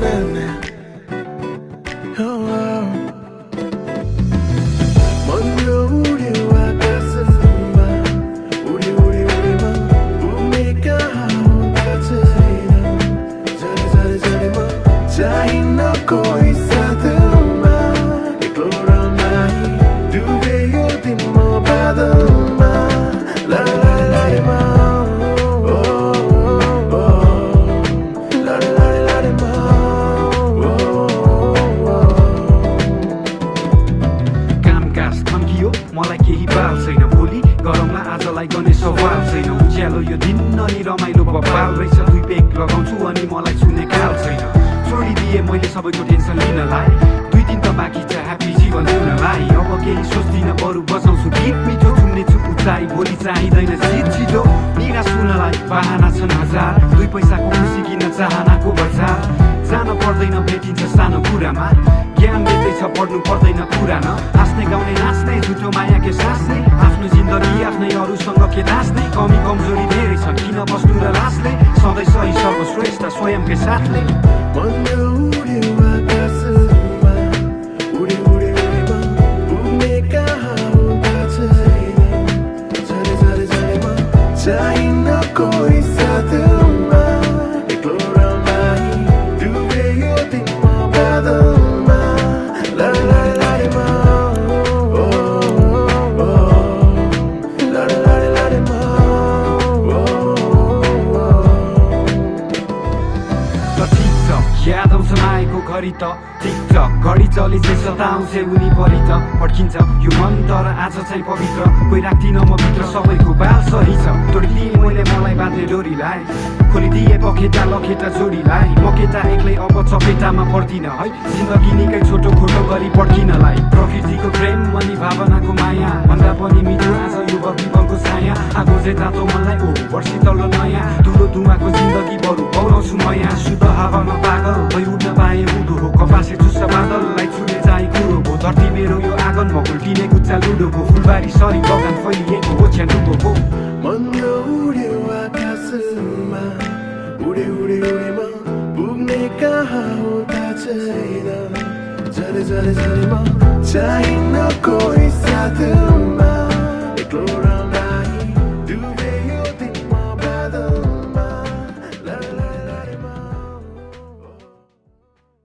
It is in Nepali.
na na आजलाई गर्ने सवाल छैन उज्यालो यो दिन अनि रमाइलो बबाल रहेछ दुई पेक लगाउँछु अनि मलाई छुने काल छैन छोडिदिएँ मैले सबैको टेन्सन लिनलाई दुई दिन त बाँकी छ ह्याप्पी जीवन जिउनलाई अब केही सोच्दिनँ बरु बजाउँछु गीत मिठो छुन्ने छु उचाइ भोलि चाहिँदैन जित छिटो निराश हुनलाई बाहना छन् हजार दुई पैसाको खुसी किन्न चाहनाको बजार जान पर्दैन भेटिन्छ सानो कुरामा ज्ञान दिँदैछ पढ्नु पर्दैन पुरान हाँस्ने गाउने नाच्ने झुटो माया के सास्ने आफ्नो जिन्दगी आफ्नै अरूसँग के नाच्ने कमी कमजोरी धेरै छ किन बस्नु र लास्ने सधैँ सही सर्वश्रेष्ठ स्वयंकै साथले घडी त टिकटक घडी चले सताउँछ उनी परि त पड्किन्छ यो मन तर आज चाहिँ पवित्र। कोही राख्दिनँ म भित्र सबैको बाल सही छ। तोडिदिए मैले मलाई बाँध्ने डोरीलाई। खोलिदिए पखेटा लखेटा जोडीलाई। म केटा एक्लै अब चपेटामा पर्दिनँ है? जिन्दगी निकै छोटो खोटो गरी पड्किनलाई प्रकृतिको प्रेम अनि भावनाको माया। भन्दा पनि मिठो आज यो बत्तीबलको छाया आगो चाहिँ तातो मनलाई ओ वर्षी तल्लो नयाँ। धुलो धुवाको जिन्दगी बरु पौलाउँछु नयाँ। शुद्ध हावामा पागल बासे चुस्स बादललाई छुने चाहिँ कुरोको धरती मेरो यो आँगनमा घुल्टिने गुच्चा लुडोको फुलबारी सरी बगान फैलिएको हो छ्यानुको मन्द आकाशमा उडे उडे उडेमा पुग्ने कहाँ हो त छैन। झरे झरे झरेमा चाहिन कोही